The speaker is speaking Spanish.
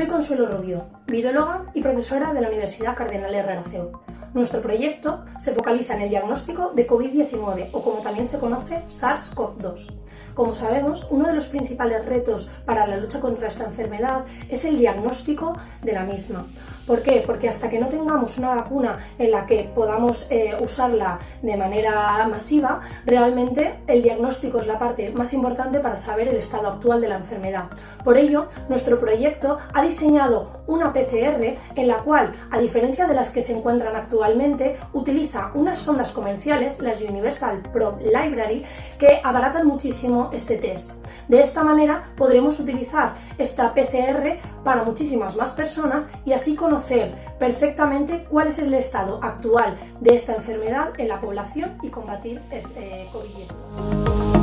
Soy Consuelo Rubio, viróloga y profesora de la Universidad Cardenal Herrera CEU. Nuestro proyecto se focaliza en el diagnóstico de COVID-19 o como también se conoce SARS-CoV-2. Como sabemos, uno de los principales retos para la lucha contra esta enfermedad es el diagnóstico de la misma. ¿Por qué? Porque hasta que no tengamos una vacuna en la que podamos eh, usarla de manera masiva, realmente el diagnóstico es la parte más importante para saber el estado actual de la enfermedad. Por ello, nuestro proyecto ha diseñado una PCR en la cual, a diferencia de las que se encuentran actualmente, utiliza unas sondas comerciales, las Universal Probe Library, que abaratan muchísimo este test. De esta manera podremos utilizar esta PCR para muchísimas más personas y así conocer perfectamente cuál es el estado actual de esta enfermedad en la población y combatir este COVID-19.